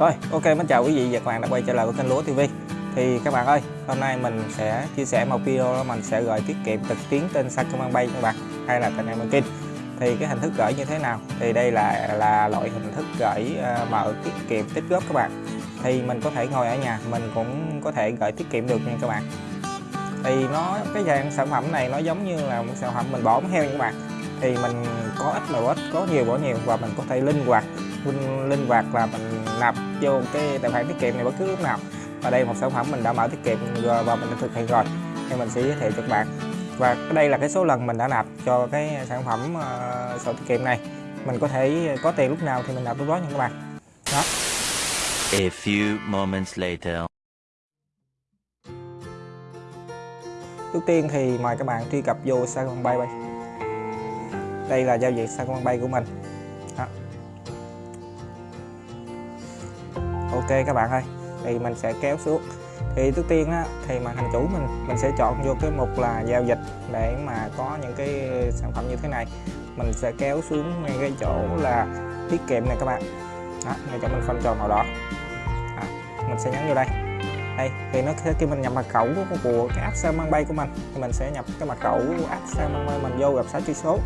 Rồi, ok mến chào quý vị và các bạn đã quay trở lại với kênh Lúa TV. Thì các bạn ơi, hôm nay mình sẽ chia sẻ một video đó mình sẽ gửi tiết kiệm trực tuyến trên Sacombank cho các bạn hay là kênh Banking. Thì cái hình thức gửi như thế nào? Thì đây là là loại hình thức gửi uh, mở tiết kiệm tích góp các bạn. Thì mình có thể ngồi ở nhà, mình cũng có thể gửi tiết kiệm được nha các bạn. Thì nó cái dạng sản phẩm này nó giống như là một sản phẩm mình bỏ heo nha các bạn. Thì mình có ít mà ít, có nhiều bỏ nhiều và mình có thể linh hoạt linh, linh hoạt là mình nạp vô cái tài khoản tiết kiệm này bất cứ lúc nào. Và đây một sản phẩm mình đã mở tiết kiệm và mình đã thực hiện rồi thì mình sẽ giới thiệu cho các bạn. Và đây là cái số lần mình đã nạp cho cái sản phẩm uh, sổ tiết kiệm này. Mình có thể có tiền lúc nào thì mình nạp lúc đó nha các bạn. Đó. A few moments later. trước tiên thì mời các bạn truy cập vô Sacombank đây đây là giao dịch Sacombank của mình ok các bạn ơi thì mình sẽ kéo xuống. Thì trước tiên á, thì màn hình chủ mình mình sẽ chọn vô cái mục là giao dịch để mà có những cái sản phẩm như thế này. Mình sẽ kéo xuống ngay cái chỗ là tiết kiệm này các bạn. Đó, ngay cho mình phân tròn màu đỏ. À, mình sẽ nhấn vô đây. Đây thì nó khi mình nhập mật khẩu của, của cái app Sambank của mình. Thì mình sẽ nhập cái mật khẩu app Sambank mình vô gặp 6 chữ số.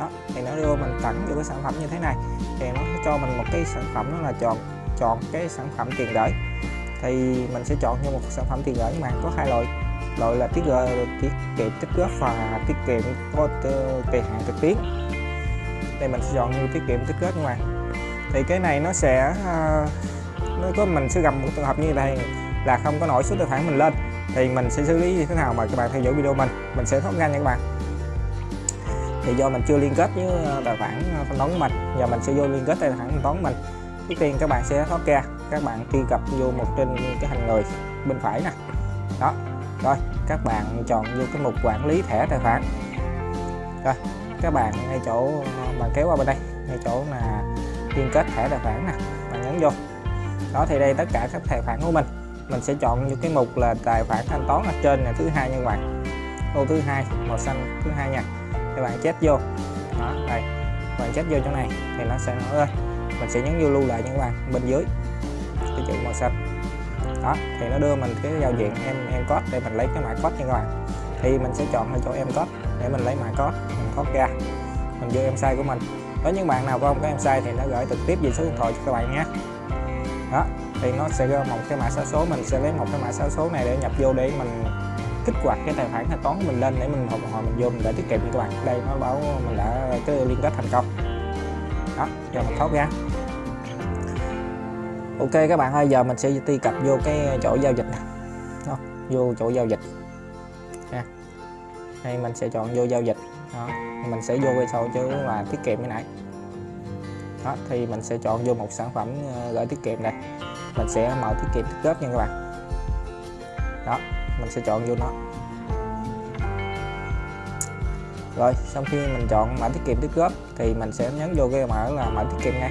Đó thì nó đưa mình tặng vô cái sản phẩm như thế này. Thì nó cho mình một cái sản phẩm đó là chọn chọn cái sản phẩm tiền gửi. Thì mình sẽ chọn cho một sản phẩm tiền gửi mà có hai loại. Loại là tiết tiết kiệm tích góp và tiết kiệm có ờ, kỳ hạn trực tuyến. Đây mình sẽ chọn như tiết kiệm tích góp ngoài thì cái này nó sẽ ờ, nó có, mình sẽ gặp một trường hợp như đây là không có nổi số tài khoản mình lên, thì mình sẽ xử lý như thế nào mà các bạn theo dõi video mình mình sẽ thoát ra nha các bạn. Thì do mình chưa liên kết với ờ, tài khoản thanh toán của mình, giờ mình sẽ vô liên kết tài khoản thanh toán của mình trước tiên các bạn sẽ thoát ra. Các bạn truy cập vô một trên cái hình người bên phải nè. Đó. Rồi, các bạn chọn vô cái mục quản lý thẻ tài khoản. Rồi, các bạn ngay chỗ, bạn kéo qua bên đây. Ngay chỗ là liên kết thẻ tài khoản nè. Bạn nhấn vô. Đó, thì đây tất cả các tài khoản của mình. Mình sẽ chọn những cái mục là tài khoản thanh toán ở trên là thứ hai nha các bạn. Ô, thứ hai, màu xanh, thứ hai nha. Các bạn chết vô. Đó, đây. Bạn chết vô chỗ này thì nó sẽ nói ơi mình sẽ nhấn vô lưu lại nha các bạn bên dưới. Cái chữ màu xanh. Đó thì nó đưa mình cái giao diện em em code để mình lấy cái mã code nha các bạn. Thì mình sẽ chọn ở chỗ em code để mình lấy mã code mình thoát ra. Mình vô em sai của mình. Với những bạn nào không có em sai thì nó gửi trực tiếp về số điện thoại cho các bạn nhé. Đó thì nó sẽ ra một cái mã số số mình sẽ lấy một cái mã số số này để nhập vô để mình kích hoạt cái tài khoản thanh toán của mình lên để mình hồi, hồi mình vô mình để tiết kiệm các bạn. Đây nó báo mình đã cái liên kết thành công đó rồi mình thoát ra ok các bạn ơi giờ mình sẽ truy cập vô cái chỗ giao dịch này đó, vô chỗ giao dịch. Nha. Đây mình sẽ chọn vô giao dịch. Đó mình sẽ vô cái sau chứ là tiết kiệm cái nãy đó thì mình sẽ chọn vô một sản phẩm ờ, gửi tiết kiệm này mình sẽ mở tiết kiệm tích góp nha các bạn. Đó mình sẽ chọn vô nó. Rồi sau khi mình chọn mã tiết kiệm tích góp thì mình sẽ nhấn vô cái mã là mã tiết kiệm ngay.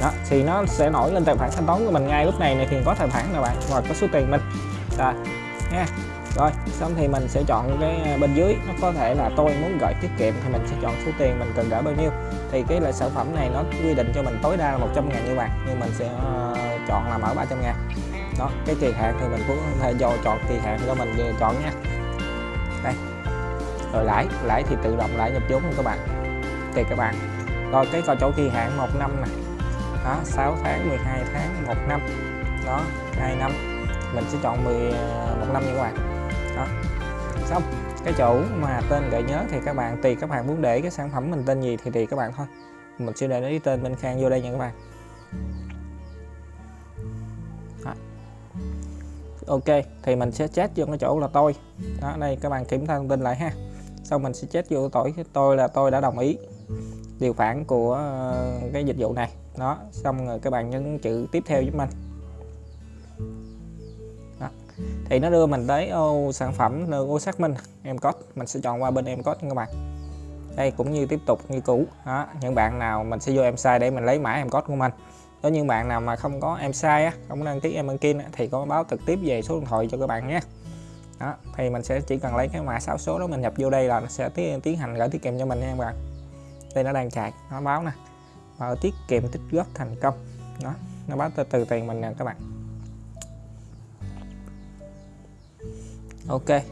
Đó thì nó sẽ nổi lên tài khoản thanh toán của mình ngay lúc này này thì có tài khoản nào bạn? Và có số tiền mình. Rồi nha. Rồi xong thì mình sẽ chọn cái bên dưới nó có thể là tôi muốn gửi tiết kiệm thì mình sẽ chọn số tiền mình cần gửi bao nhiêu. Thì cái loại sản phẩm này nó quy định cho mình tối đa là 100 ngàn như bạn nhưng mình sẽ uh, chọn là mở 300 ngàn. Đó cái kỳ hạn thì mình cũng có thể do chọn kỳ hạn cho mình ờ, chọn nha rồi lãi lãi thì tự động lãi nhập vốn của các bạn. Thì các bạn. Rồi cái coi chỗ kỳ hạn một năm này, đó 6 tháng 12 tháng 1 năm. Đó 2 năm. Mình sẽ chọn 10 ờ, một năm nha các bạn. Đó. Xong cái chỗ mà tên gợi nhớ thì các bạn tùy các bạn muốn để cái sản phẩm mình tên gì thì tùy các bạn thôi. Mình sẽ để lấy tên bên khang vô đây nha các bạn. Đó. ok thì mình sẽ chat vô cái chỗ là tôi. Đó đây các bạn kiểm tra thông tin lại ha xong mình sẽ chết vô tội tôi là tôi đã đồng ý điều khoản của ờ, cái dịch vụ này. Đó, xong rồi các bạn nhấn chữ tiếp theo giúp mình. Đó. thì nó đưa mình tới ô sản phẩm ô xác minh, em code. Mình sẽ chọn qua bên em code các bạn. Đây, cũng như tiếp tục, như cũ. Đó, những bạn nào mình sẽ vô em sai để mình lấy mã em code của mình. Có những bạn nào mà không có em sai không đăng ký em banking thì có báo trực tiếp về số điện thoại cho các bạn nhé đó thì mình sẽ chỉ cần lấy cái mã 6 số đó mình nhập vô đây là nó sẽ tiến, tiến hành gửi tiết kiệm cho mình nha các bạn. Đây nó đang chạy nó báo nè. Mở tiết kiệm tích góp thành công. Đó nó báo từ, từ tiền mình nè các bạn. Ok.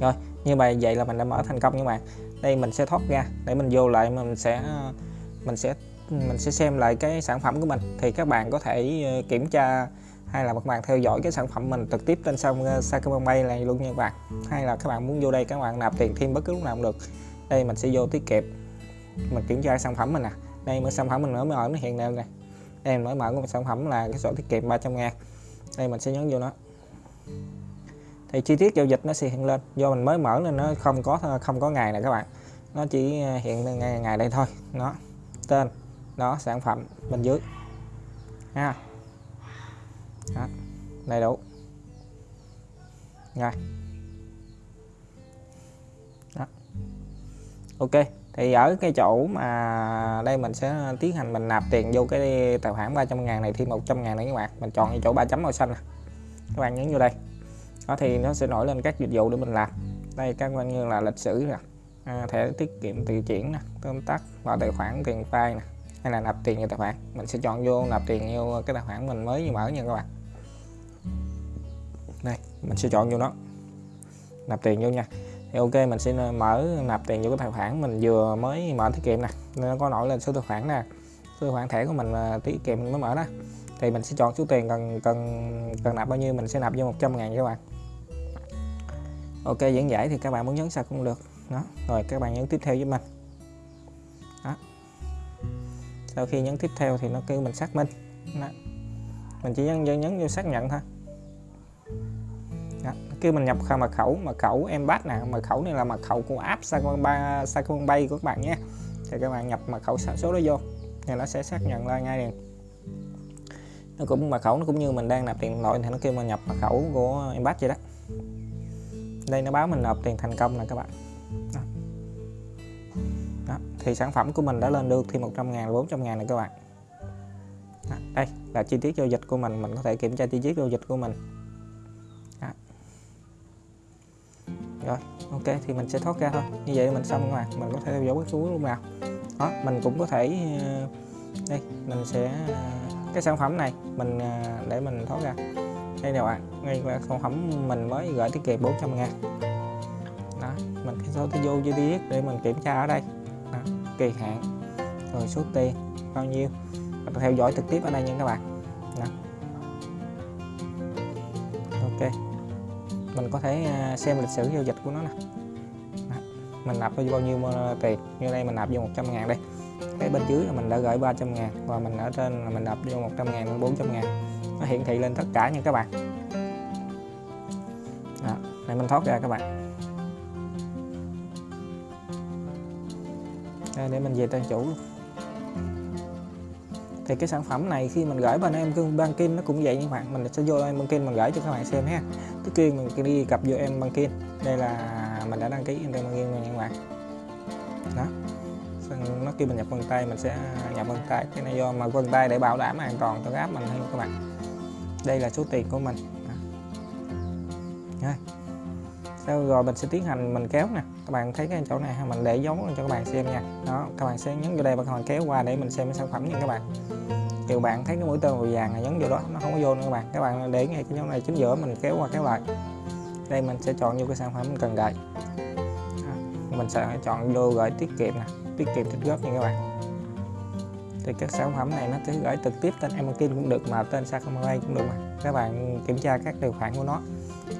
Rồi như vậy vậy là mình đã mở thành công các bạn. Đây mình sẽ thoát ra để mình vô lại mình sẽ mình sẽ mình sẽ xem lại cái sản phẩm của mình. Thì các bạn có thể ờ, kiểm tra hay là các bạn theo dõi cái sản phẩm mình trực tiếp trên sông ờ, này luôn nha các bạn. Hay là các bạn muốn vô đây các bạn nạp tiền thêm bất cứ lúc nào cũng được. Đây mình sẽ vô tiết kiệm. Mình kiểm tra sản phẩm mình nè. Đây mới sản phẩm mình mới mở nó hiện lên này đây mình mới mở một sản phẩm là cái sổ tiết kiệm 300 ngàn. Đây mình sẽ nhấn vô nó. Thì chi tiết giao dịch nó sẽ hiện lên. Do mình mới mở nên nó không có không có ngày này các bạn. Nó chỉ ờ, hiện ngày, ngày đây thôi. Nó tên đó sản phẩm bên dưới. Ha đó, đầy đủ. Rồi. Đó. Ok thì ở cái chỗ mà đây mình sẽ tiến hành mình nạp tiền vô cái tài khoản 300 ngàn này thêm 100 ngàn này các bạn. Mình chọn cái chỗ ba chấm màu xanh nè. Các bạn nhấn vô đây. Đó thì nó sẽ nổi lên các dịch vụ để mình làm. Đây các bạn như là lịch sử nè. À, thẻ tiết kiệm tự chuyển nè tóm tắt vào tài khoản tiền file nè. Hay là nạp tiền vào tài khoản. Mình sẽ chọn vô nạp tiền vô cái tài khoản mình mới mở nha các bạn đây mình sẽ chọn vô nó. Nạp tiền vô nha. Thì ok mình sẽ mở nạp tiền vô cái tài khoản mình vừa mới mở tiết kiệm nè. Nó có nổi lên số tài khoản nè. Số tài khoản thẻ của mình à, tiết kiệm mình mới mở đó. Thì mình sẽ chọn số tiền cần cần cần nạp bao nhiêu mình sẽ nạp vô 100 ngàn các bạn. Ok dẫn giải thì các bạn muốn nhấn sao cũng được. Đó rồi các bạn nhấn tiếp theo với mình. Đó. Sau khi nhấn tiếp theo thì nó kêu mình xác minh. Đó. mình chỉ nhấn, nhấn nhấn vô xác nhận thôi đó. kêu mình nhập mật khẩu mật khẩu em bắt nè, mật khẩu này là mật khẩu của app Sacombank Sacombank của các bạn nhé thì các bạn nhập mật khẩu số đó vô, thì nó sẽ xác nhận ra ngay liền nó cũng, mật khẩu nó cũng như mình đang nạp tiền nội, thì nó kêu mình nhập mật khẩu của em bắt vậy đó đây, nó báo mình nộp tiền thành công nè các bạn đó. Đó. thì sản phẩm của mình đã lên được thêm 100 ngàn 400 ngàn này các bạn đó. đây là chi tiết giao dịch của mình mình có thể kiểm tra chi tiết giao dịch của mình rồi ok thì mình sẽ thoát ra thôi. Như vậy mình xong rồi mình có thể theo dõi bất cứ lúc nào. Đó mình cũng có thể ờ, đây mình sẽ ờ, cái sản phẩm này mình ờ, để mình thoát ra. Đây nè bạn ngay qua sản phẩm mình mới gửi tiết kiệm 400 ngàn. Đó mình cái số vô chi tiết để mình kiểm tra ở đây. Đó, kỳ hạn rồi số tiền bao nhiêu. Mình theo dõi trực tiếp ở đây nha các bạn. Đó. ok mình có thể à, xem lịch sử giao dịch của nó nè. Mình nạp bao nhiêu à, tiền? Như đây mình nạp vô 100 ngàn đây. Cái bên dưới là mình đã gửi 300 ngàn và mình ở trên là mình nạp vô 100 ngàn 400 ngàn. Nó hiển thị lên tất cả nha các bạn. Đó, này mình thoát ra các bạn. Đây, để mình về tên chủ luôn. Thì cái sản phẩm này khi mình gửi bên em banking nó cũng vậy như bạn. Mình sẽ vô em banking mình gửi cho các bạn xem ha trước tiên mình đi gặp vô em banking đây là mình đã đăng ký em banking rồi các bạn đó. Nó kêu mình nhập vân tay, mình sẽ nhập vân tay. Cái này do mà vân tay để bảo đảm an toàn cho cái app mình hơn các bạn. Đây là số tiền của mình. Đó. sau rồi mình sẽ tiến hành mình kéo nè. Các bạn thấy cái chỗ này mình để dấu cho các bạn xem nha. Đó, các bạn sẽ nhấn vô đây và các bạn kéo qua để mình xem cái sản phẩm nha các bạn nhiều bạn thấy cái mũi tên màu vàng này nhấn vô đó, nó không có vô nữa các bạn. Các bạn để ngay cái nhóm này chính giữa mình kéo qua kéo lại. Đây mình sẽ chọn vô cái sản phẩm mình cần gửi à, mình sẽ chọn vô gửi tiết kiệm nè, tiết kiệm tích góp nha các bạn. Thì các sản phẩm này nó sẽ gửi trực tiếp tên Amazon cũng được mà tên Sakamai cũng được mà. Các bạn kiểm tra các điều khoản của nó.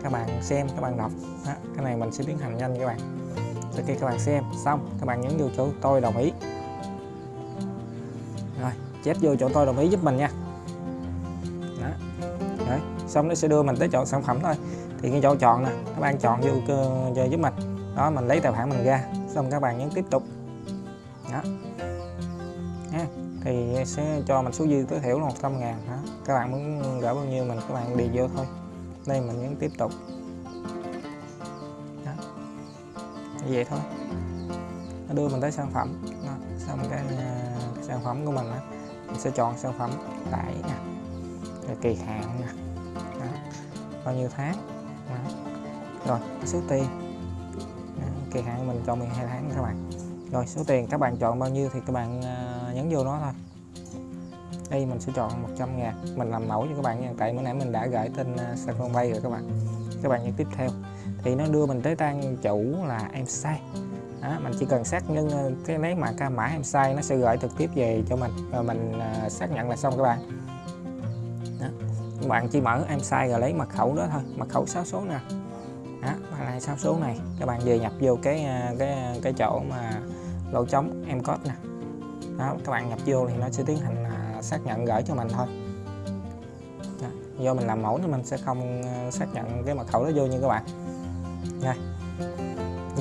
Các bạn xem, các bạn đọc. Đó. cái này mình sẽ tiến hành nhanh các bạn. Sau khi các bạn xem xong, các bạn nhấn vô chỗ tôi đồng ý. Rồi chép vô chỗ tôi đồng ý giúp mình nha đó. Đấy. xong nó sẽ đưa mình tới chọn sản phẩm thôi thì cái chỗ chọn nè các bạn chọn vô cho giúp mình đó mình lấy tài khoản mình ra xong các bạn nhấn tiếp tục đó nha thì sẽ cho mình số dư tối thiểu là 100 ngàn đó. các bạn muốn gỡ bao nhiêu mình các bạn điền vô thôi đây mình nhấn tiếp tục đó. như vậy thôi nó đưa mình tới sản phẩm đó. xong cái, à, cái sản phẩm của mình đó mình sẽ chọn sản phẩm tải nè rồi kỳ hạn nè đó. bao nhiêu tháng? Đó. rồi số tiền. Đó. kỳ hạn mình chọn 12 tháng các bạn. Rồi số tiền các bạn chọn bao nhiêu thì các bạn uh, nhấn vô nó thôi. Đây mình sẽ chọn 100 ngàn. Mình làm mẫu cho các bạn nha. Tại bữa nãy mình đã gửi tên uh, bay rồi các bạn. Các bạn nhấn tiếp theo. Thì nó đưa mình tới trang chủ là em sai đó, mình chỉ cần xác nhận ờ, cái lấy mà ca mã em sai nó sẽ gửi trực tiếp về cho mình và mình ờ, xác nhận là xong các bạn đó. các bạn chỉ mở em sai rồi lấy mật khẩu đó thôi mật khẩu 6 số nè đó và này 6 số này các bạn về nhập vô cái ờ, cái cái chỗ mà lỗ trống em code nè đó các bạn nhập vô thì nó sẽ tiến hành xác nhận gửi cho mình thôi đó. do mình làm mẫu nên mình sẽ không xác nhận cái mật khẩu đó vô như các bạn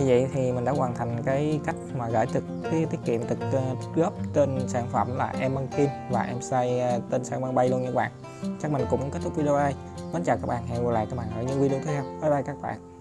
như vậy thì mình đã hoàn thành cái cách mà gửi thực cái tiết kiệm thực ờ, uh, góp tên sản phẩm là em ăn kim và em say uh, ờ, tên sang bay luôn nha các bạn. Chắc mình cũng kết thúc video đây. Mến chào các bạn hẹn gặp lại các bạn ở những video tiếp theo. Bye bye các bạn.